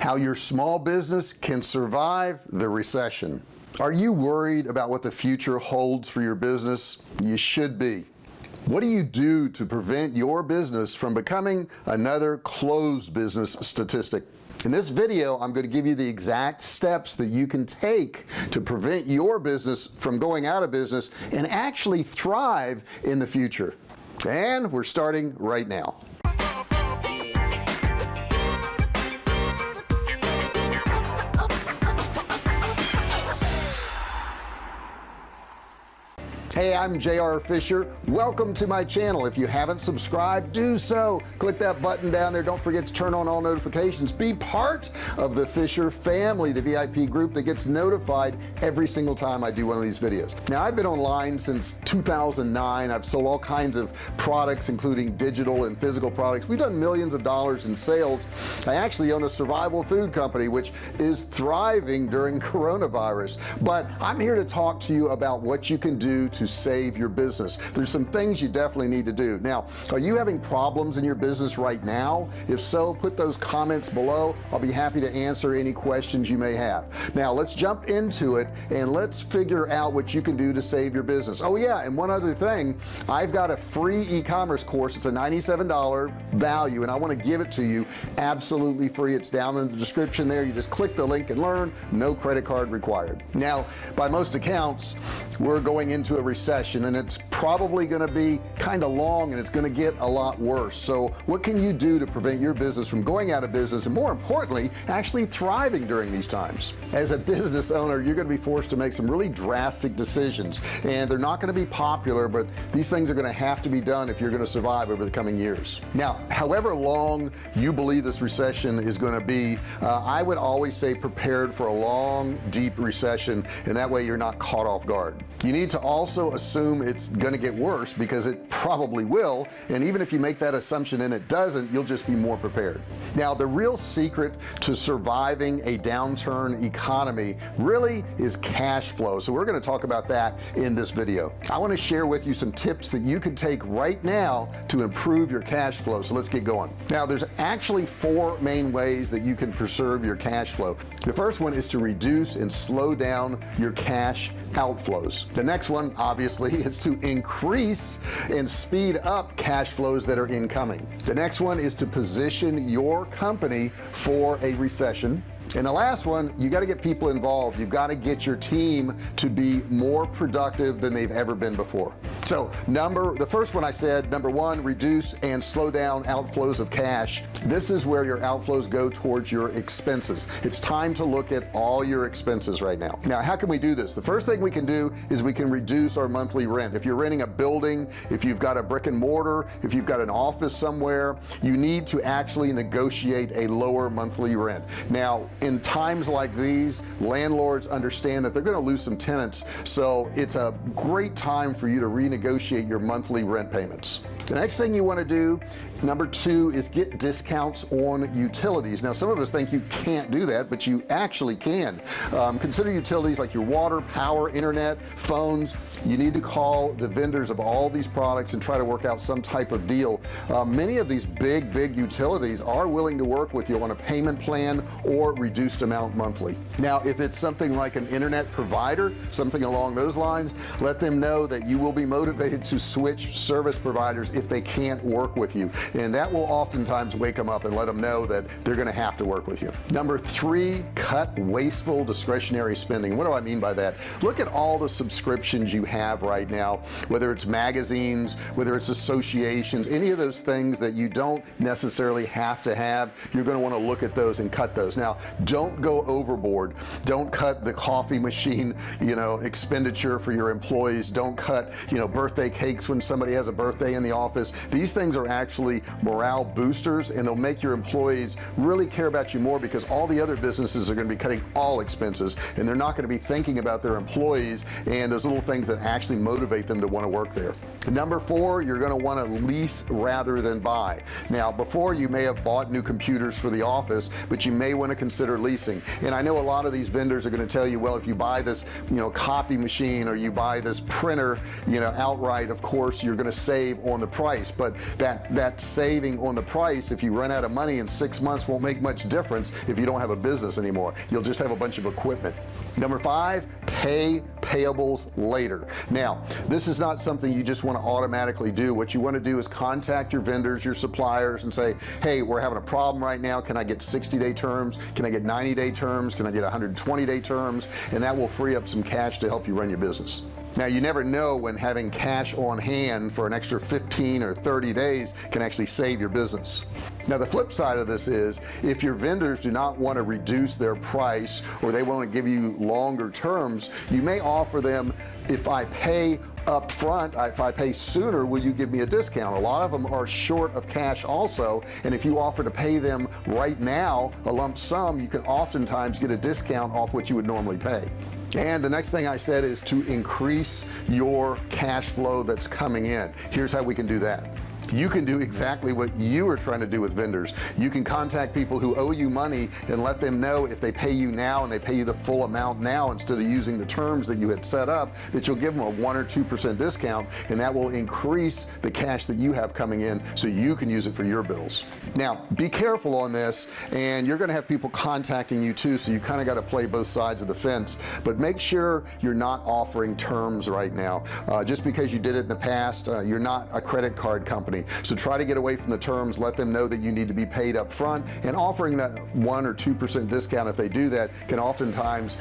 how your small business can survive the recession. Are you worried about what the future holds for your business? You should be. What do you do to prevent your business from becoming another closed business statistic? In this video I'm going to give you the exact steps that you can take to prevent your business from going out of business and actually thrive in the future. And we're starting right now hey I'm JR Fisher. Welcome to my channel. If you haven't subscribed do so. Click that button down there. Don't forget to turn on all notifications. Be part of the Fisher family the VIP group that gets notified every single time I do one of these videos. Now I've been online since 2009 I've sold all kinds of products including digital and physical products. We've done millions of dollars in sales. I actually own a survival food company which is thriving during coronavirus. But I'm here to talk to you about what you can do to save your business. There's some things you definitely need to do. Now are you having problems in your business right now? If so put those comments below. I'll be happy to answer any questions you may have. Now let's jump into it and let's figure out what you can do to save your business. Oh yeah and one other thing. I've got a free e-commerce course. It's a $97 value and I want to give it to you absolutely free. It's down in the description there. You just click the link and learn. No credit card required. Now by most accounts we're going into a recession and it's probably going to be kind of long and it's going to get a lot worse. So what can you do to prevent your business from going out of business and more importantly actually thriving during these times? As a business owner you're going to be forced to make some really drastic decisions and they're not going to be popular but these things are going to have to be done if you're going to survive over the coming years. Now however long you believe this recession is going to be uh, I would always say prepared for a long deep recession and that way you're not caught off guard. You need to also assume it's going to get worse because it probably will. And even if you make that assumption and it doesn't you'll just be more prepared. Now the real secret to surviving a downturn economy really is cash flow. So we're going to talk about that in this video. I want to share with you some tips that you can take right now to improve your cash flow. So let's get going. Now there's actually four main ways that you can preserve your cash flow. The first one is to reduce and slow down your cash outflows. The next one obviously is to increase and speed up cash flows that are incoming. The next one is to position your company for a recession and the last one you got to get people involved. You've got to get your team to be more productive than they've ever been before. So number the first one I said number one reduce and slow down outflows of cash. This is where your outflows go towards your expenses. It's time to look at all your expenses right now. Now how can we do this? The first thing we can do is we can reduce our monthly rent. If you're renting a building if you've got a brick and mortar if you've got an office somewhere you need to actually negotiate a lower monthly rent. Now in times like these landlords understand that they're going to lose some tenants. So it's a great time for you to renegotiate your monthly rent payments. The next thing you want to do number two is get discounts on utilities. Now some of us think you can't do that but you actually can. Um, consider utilities like your water power internet phones. You need to call the vendors of all these products and try to work out some type of deal. Uh, many of these big big utilities are willing to work with you on a payment plan or reduced amount monthly. Now if it's something like an internet provider something along those lines let them know that you will be motivated to switch service providers if they can't work with you and that will oftentimes wake them up and let them know that they're going to have to work with you. Number three cut wasteful discretionary spending. What do I mean by that? Look at all the subscriptions you have right now whether it's magazines whether it's associations any of those things that you don't necessarily have to have you're going to want to look at those and cut those. Now don't go overboard. Don't cut the coffee machine you know expenditure for your employees. Don't cut you know birthday cakes when somebody has a birthday in the office. These things are actually morale boosters and they'll make your employees really care about you more because all the other businesses are going to be cutting all expenses and they're not going to be thinking about their employees and those little things that actually motivate them to want to work there. Number four you're going to want to lease rather than buy. Now before you may have bought new computers for the office but you may want to consider leasing. And I know a lot of these vendors are going to tell you well if you buy this you know copy machine or you buy this printer you know outright of course you're going to save on the price. But that that saving on the price if you run out of money in six months won't make much difference if you don't have a business anymore. You'll just have a bunch of equipment. Number five pay payables later. Now this is not something you just want to automatically do. What you want to do is contact your vendors your suppliers and say hey we're having a problem right now. Can I get 60 day terms? Can I get 90 day terms? Can I get 120 day terms? And that will free up some cash to help you run your business now you never know when having cash on hand for an extra 15 or 30 days can actually save your business. Now the flip side of this is if your vendors do not want to reduce their price or they want to give you longer terms you may offer them if I pay up front if I pay sooner will you give me a discount? A lot of them are short of cash also and if you offer to pay them right now a lump sum you can oftentimes get a discount off what you would normally pay. And the next thing I said is to increase your cash flow that's coming in. Here's how we can do that you can do exactly what you are trying to do with vendors. You can contact people who owe you money and let them know if they pay you now and they pay you the full amount now instead of using the terms that you had set up that you'll give them a one or two percent discount and that will increase the cash that you have coming in so you can use it for your bills. Now be careful on this and you're gonna have people contacting you too so you kind of got to play both sides of the fence. But make sure you're not offering terms right now. Uh, just because you did it in the past uh, you're not a credit card company. So try to get away from the terms. Let them know that you need to be paid up front. And offering that one or two percent discount if they do that can oftentimes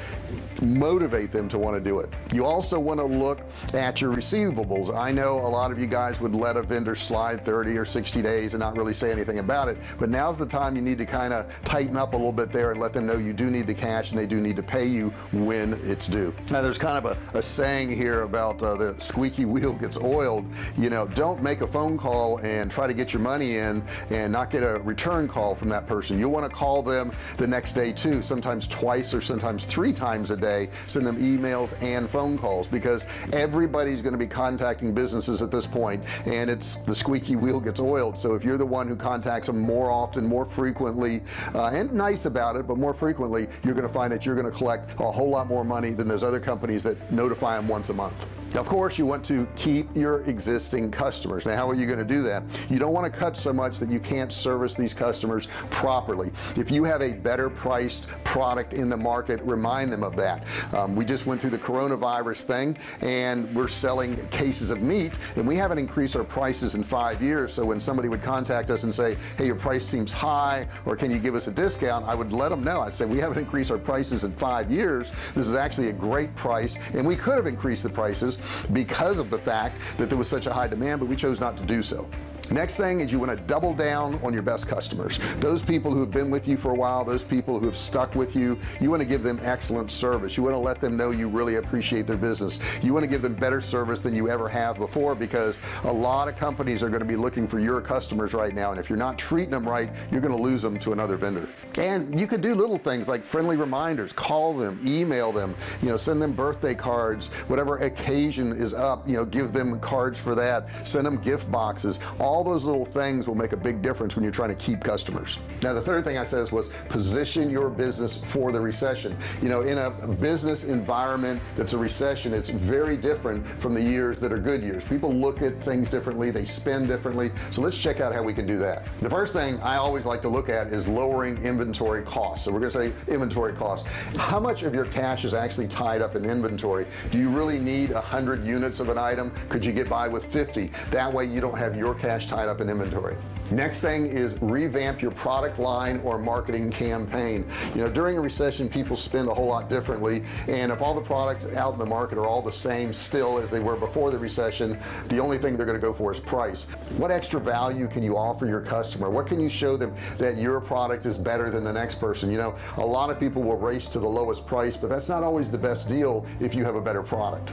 motivate them to want to do it. You also want to look at your receivables. I know a lot of you guys would let a vendor slide 30 or 60 days and not really say anything about it but now's the time you need to kind of tighten up a little bit there and let them know you do need the cash and they do need to pay you when it's due. Now there's kind of a, a saying here about uh, the squeaky wheel gets oiled. You know don't make a phone call and try to get your money in and not get a return call from that person. You'll want to call them the next day too sometimes twice or sometimes three times a day send them emails and phone calls because everybody's going to be contacting businesses at this point and it's the squeaky wheel gets oiled. So if you're the one who contacts them more often more frequently uh, and nice about it but more frequently you're going to find that you're going to collect a whole lot more money than those other companies that notify them once a month of course you want to keep your existing customers. Now how are you going to do that? You don't want to cut so much that you can't service these customers properly. If you have a better priced product in the market remind them of that. Um, we just went through the coronavirus thing and we're selling cases of meat and we haven't increased our prices in five years. So when somebody would contact us and say hey your price seems high or can you give us a discount? I would let them know. I'd say we haven't increased our prices in five years. This is actually a great price and we could have increased the prices because of the fact that there was such a high demand but we chose not to do so next thing is you want to double down on your best customers. Those people who have been with you for a while those people who have stuck with you you want to give them excellent service. You want to let them know you really appreciate their business. You want to give them better service than you ever have before because a lot of companies are going to be looking for your customers right now. And if you're not treating them right you're going to lose them to another vendor. And you could do little things like friendly reminders. Call them email them you know send them birthday cards whatever occasion is up you know give them cards for that. Send them gift boxes. All all those little things will make a big difference when you're trying to keep customers. Now the third thing I says was position your business for the recession. You know in a business environment that's a recession it's very different from the years that are good years. People look at things differently they spend differently. So let's check out how we can do that. The first thing I always like to look at is lowering inventory costs. So we're gonna say inventory costs. How much of your cash is actually tied up in inventory? Do you really need a hundred units of an item? Could you get by with 50 that way you don't have your cash tied up in inventory next thing is revamp your product line or marketing campaign. You know during a recession people spend a whole lot differently and if all the products out in the market are all the same still as they were before the recession the only thing they're going to go for is price. What extra value can you offer your customer? What can you show them that your product is better than the next person? You know a lot of people will race to the lowest price but that's not always the best deal if you have a better product.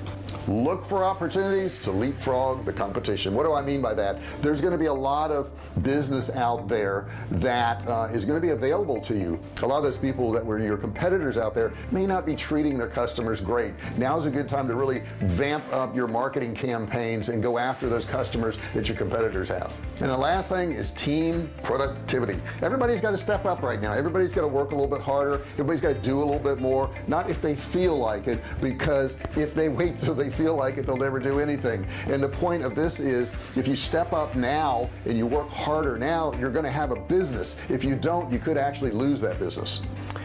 Look for opportunities to leapfrog the competition. What do I mean by that? There's going to be a lot of business out there that uh, is going to be available to you. A lot of those people that were your competitors out there may not be treating their customers great. Now's a good time to really vamp up your marketing campaigns and go after those customers that your competitors have. And the last thing is team productivity. Everybody's got to step up right now. Everybody's got to work a little bit harder. Everybody's got to do a little bit more. Not if they feel like it because if they wait till they feel like it they'll never do anything. And the point of this is if you step up now and you work now you're gonna have a business. If you don't you could actually lose that business.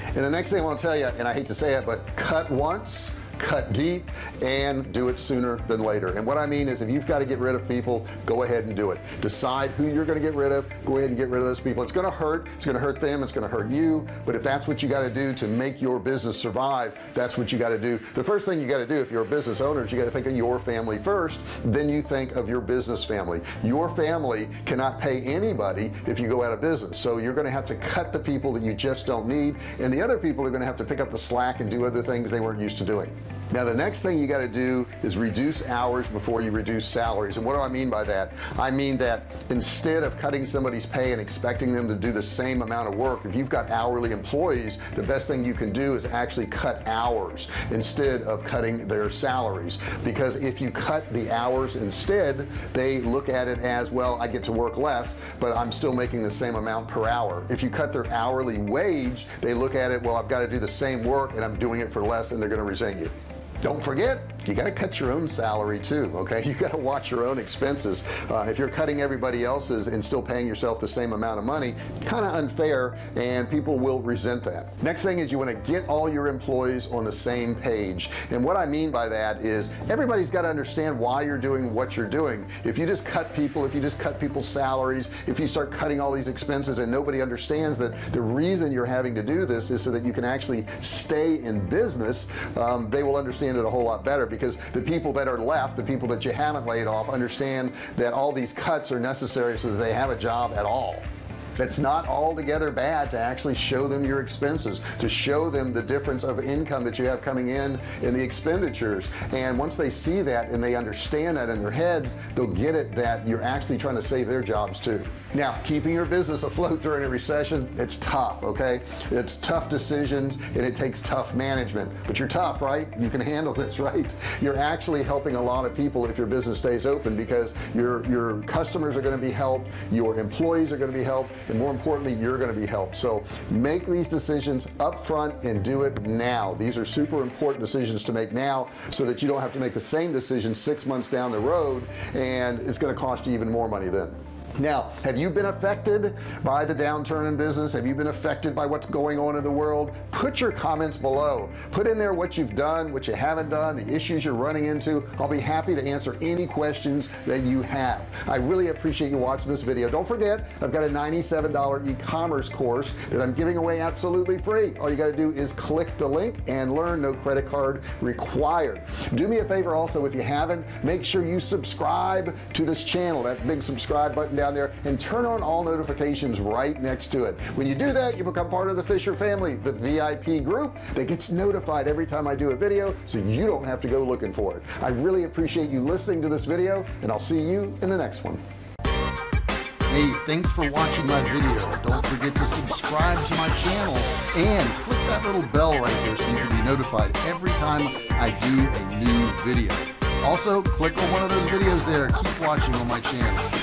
And the next thing I want to tell you and I hate to say it but cut once cut deep and do it sooner than later. And what I mean is if you've got to get rid of people go ahead and do it. Decide who you're going to get rid of go ahead and get rid of those people. It's going to hurt it's going to hurt them it's going to hurt you. But if that's what you got to do to make your business survive that's what you got to do. The first thing you got to do if you're a business owner is you got to think of your family first then you think of your business family. Your family cannot pay anybody if you go out of business. So you're going to have to cut the people that you just don't need and the other people are going to have to pick up the slack and do other things they weren't used to doing now the next thing you got to do is reduce hours before you reduce salaries. And what do I mean by that? I mean that instead of cutting somebody's pay and expecting them to do the same amount of work if you've got hourly employees the best thing you can do is actually cut hours instead of cutting their salaries. Because if you cut the hours instead they look at it as well I get to work less but I'm still making the same amount per hour. If you cut their hourly wage they look at it well I've got to do the same work and I'm doing it for less and they're going to resent you don't forget you got to cut your own salary too okay? You got to watch your own expenses. Uh, if you're cutting everybody else's and still paying yourself the same amount of money kind of unfair and people will resent that. Next thing is you want to get all your employees on the same page. And what I mean by that is everybody's got to understand why you're doing what you're doing. If you just cut people if you just cut people's salaries if you start cutting all these expenses and nobody understands that the reason you're having to do this is so that you can actually stay in business um, they will understand understand it a whole lot better because the people that are left the people that you haven't laid off understand that all these cuts are necessary so that they have a job at all it's not altogether bad to actually show them your expenses to show them the difference of income that you have coming in in the expenditures. And once they see that and they understand that in their heads they'll get it that you're actually trying to save their jobs too. Now keeping your business afloat during a recession it's tough okay? It's tough decisions and it takes tough management. But you're tough right? You can handle this right? You're actually helping a lot of people if your business stays open because your your customers are going to be helped your employees are going to be helped and more importantly you're going to be helped. So make these decisions up front and do it now. These are super important decisions to make now so that you don't have to make the same decision six months down the road and it's going to cost you even more money then now have you been affected by the downturn in business? Have you been affected by what's going on in the world? Put your comments below. Put in there what you've done what you haven't done the issues you're running into. I'll be happy to answer any questions that you have. I really appreciate you watching this video. Don't forget I've got a $97 e-commerce course that I'm giving away absolutely free. All you got to do is click the link and learn no credit card required. Do me a favor also if you haven't make sure you subscribe to this channel that big subscribe button down there and turn on all notifications right next to it when you do that you become part of the Fisher family the VIP group that gets notified every time I do a video so you don't have to go looking for it I really appreciate you listening to this video and I'll see you in the next one Hey, thanks for watching my video. Don't forget to subscribe to my channel and click that little bell right there so you can be notified every time I do a new video. Also, click on one of those videos there. Keep watching on my channel.